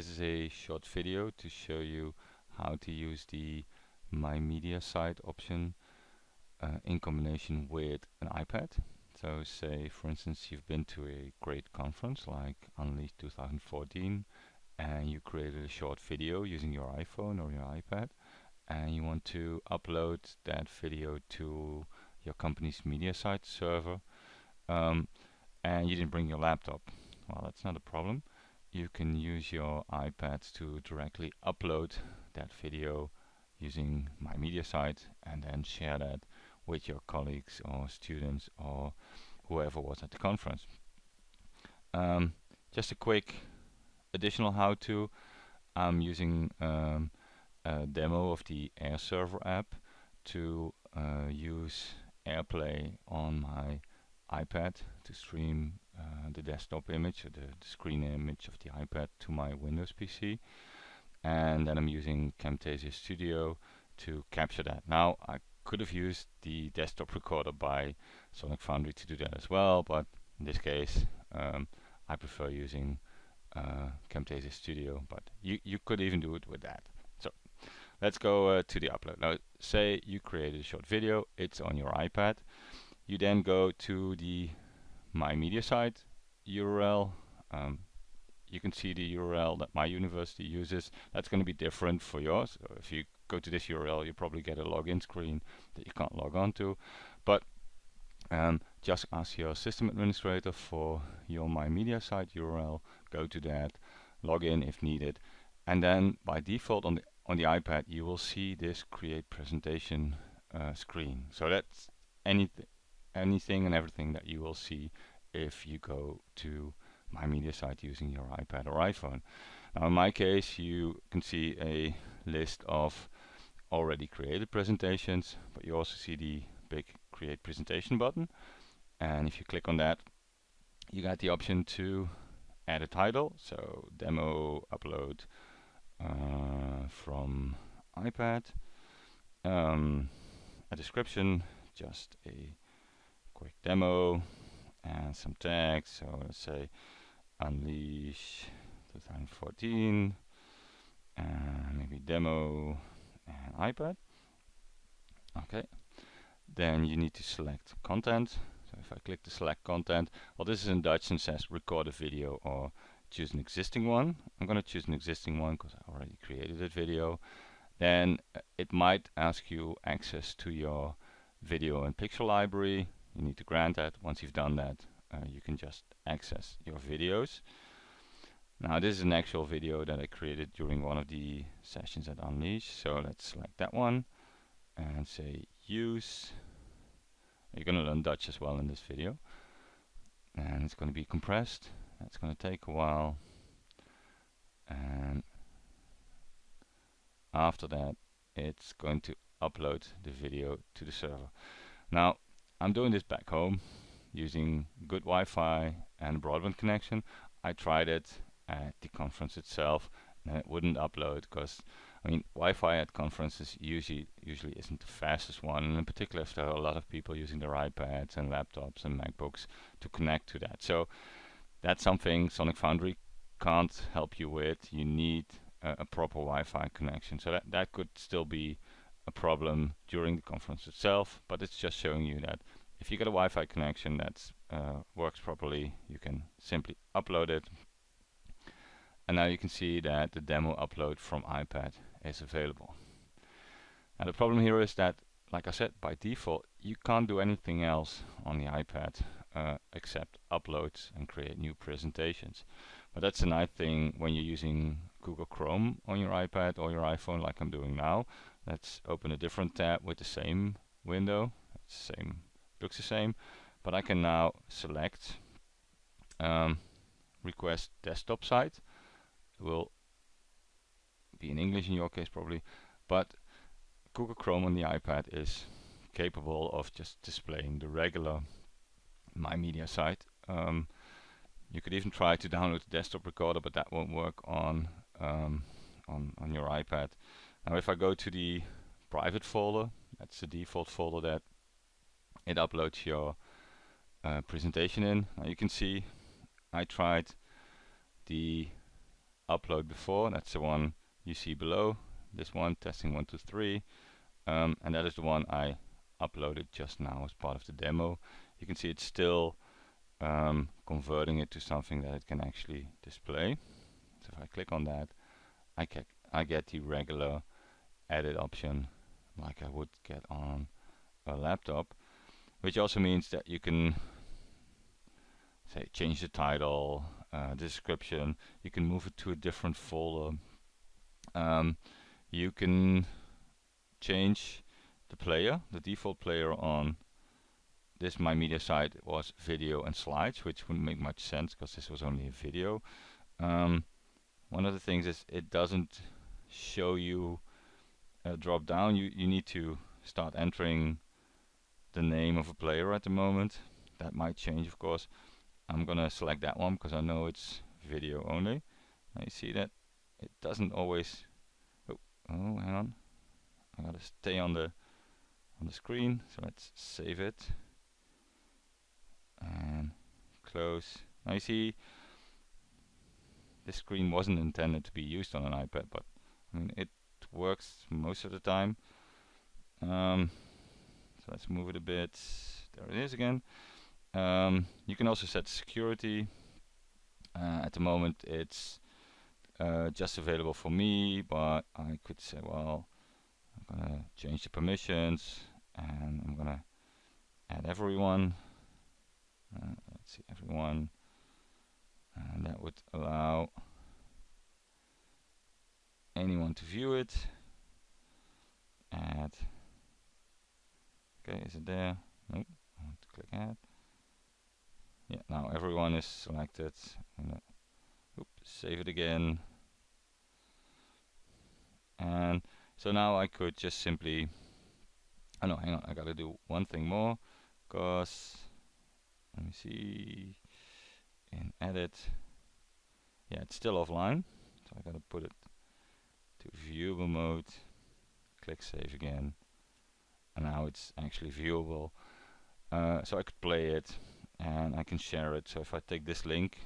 This is a short video to show you how to use the My Media Site option uh, in combination with an iPad. So say for instance you've been to a great conference like Unleash 2014 and you created a short video using your iPhone or your iPad and you want to upload that video to your company's media site server um, and you didn't bring your laptop. Well, that's not a problem. You can use your iPad to directly upload that video using my media site and then share that with your colleagues or students or whoever was at the conference. Um, just a quick additional how-to. I'm using um, a demo of the Air Server app to uh, use AirPlay on my iPad to stream the desktop image, the, the, screen image of the iPad to my Windows PC. And then I'm using Camtasia Studio to capture that. Now, I could have used the desktop recorder by Sonic Foundry to do that as well, but in this case, um, I prefer using uh, Camtasia Studio, but you, you could even do it with that. So let's go uh, to the upload. Now, say you created a short video, it's on your iPad. You then go to the My Media site URL. Um, you can see the URL that my university uses. That's going to be different for yours. So if you go to this URL, you probably get a login screen that you can't log on to. But um, just ask your system administrator for your My Media site URL. Go to that, log in if needed, and then by default on the on the iPad you will see this Create Presentation uh, screen. So that's anything anything and everything that you will see if you go to my media site using your iPad or iPhone. Now in my case you can see a list of already created presentations but you also see the big create presentation button. And if you click on that you got the option to add a title. So demo upload uh, from iPad. Um, a description just a quick demo and some tags. So let's say unleash 2014 and maybe demo and iPad. Okay. Then you need to select content. So if I click the select content, well this is in Dutch and says record a video or choose an existing one. I'm going to choose an existing one because I already created a video. Then uh, it might ask you access to your video and picture library you need to grant that. Once you've done that, uh, you can just access your videos. Now this is an actual video that I created during one of the sessions at Unleash. So let's select that one and say use. You're going to learn Dutch as well in this video. And it's going to be compressed. That's going to take a while. And after that, it's going to upload the video to the server. Now, I'm doing this back home using good Wi-Fi and broadband connection. I tried it at the conference itself and it wouldn't upload because I mean Wi-Fi at conferences usually usually isn't the fastest one and in particular if there are a lot of people using their iPads and laptops and MacBooks to connect to that. So that's something Sonic Foundry can't help you with. You need uh, a proper Wi-Fi connection. So that, that could still be a problem during the conference itself, but it's just showing you that if you get a Wi-Fi connection that uh, works properly, you can simply upload it. And now you can see that the demo upload from iPad is available. Now the problem here is that, like I said, by default, you can't do anything else on the iPad uh, except uploads and create new presentations. But that's a nice thing when you're using Google Chrome on your iPad or your iPhone like I'm doing now. Let's open a different tab with the same window. Same looks the same, but I can now select um, request desktop site. It will be in English in your case probably, but Google Chrome on the iPad is capable of just displaying the regular My Media site. Um, you could even try to download the desktop recorder, but that won't work on um, on on your iPad. Now if I go to the private folder, that's the default folder that it uploads your uh, presentation in. Now you can see I tried the upload before. That's the one you see below. This one, testing one, two, three. Um, and that is the one I uploaded just now as part of the demo. You can see it's still um, converting it to something that it can actually display. So if I click on that, I, I get the regular edit option like I would get on a laptop, which also means that you can say change the title, uh, description, you can move it to a different folder. Um, you can change the player, the default player on this my media site was video and slides, which wouldn't make much sense because this was only a video. Um, one of the things is it doesn't show you a drop down. You you need to start entering the name of a player at the moment. That might change, of course. I'm gonna select that one because I know it's video only. Now you see that it doesn't always. Oh, oh, hang on. I gotta stay on the on the screen. So let's save it and close. Now you see this screen wasn't intended to be used on an iPad, but I mean it works most of the time. Um, so let's move it a bit. There it is again. Um, you can also set security. Uh, at the moment it's uh, just available for me, but I could say, well, I'm gonna change the permissions and I'm gonna add everyone. Uh, let's see, everyone. And that would allow anyone to view it. Add. Okay, is it there? Nope. I want to click add. Yeah, now everyone is selected. And, uh, oops, save it again. And so now I could just simply. Oh no, hang on. I gotta do one thing more, because let me see edit. Yeah, it's still offline, so I gotta put it to viewable mode, click save again, and now it's actually viewable. Uh, so I could play it and I can share it. So if I take this link,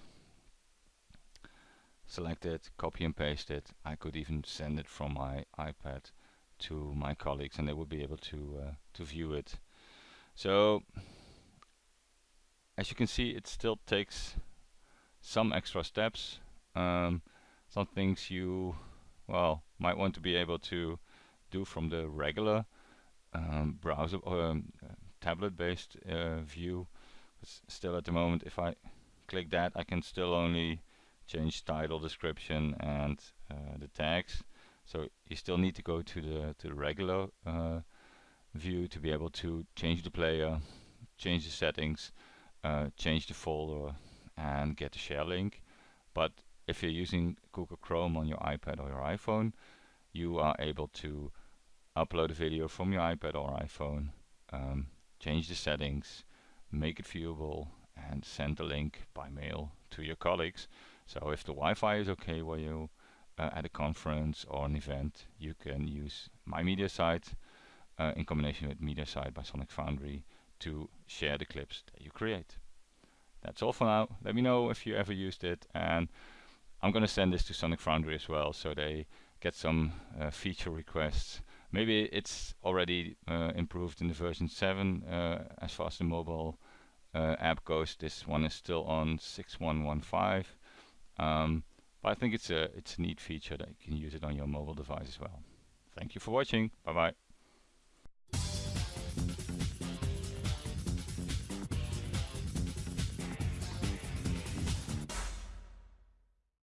select it, copy and paste it, I could even send it from my iPad to my colleagues and they would be able to uh, to view it. So as you can see it still takes some extra steps. Um, some things you well, might want to be able to do from the regular um, browser or um, tablet-based uh, view. Still, at the moment, if I click that, I can still only change title, description, and uh, the tags. So you still need to go to the to the regular uh, view to be able to change the player, change the settings, uh, change the folder, and get the share link. But if you're using Google Chrome on your iPad or your iPhone, you are able to upload a video from your iPad or iPhone, um, change the settings, make it viewable, and send the link by mail to your colleagues. So if the Wi-Fi is okay where you uh, at a conference or an event, you can use my MediaSite uh, in combination with MediaSite by Sonic Foundry to share the clips that you create. That's all for now. Let me know if you ever used it and I'm going to send this to Sonic Foundry as well, so they get some uh, feature requests. Maybe it's already uh, improved in the version 7 uh, as far as the mobile uh, app goes. This one is still on 6.1.1.5, um, but I think it's a it's a neat feature that you can use it on your mobile device as well. Thank you for watching. Bye bye.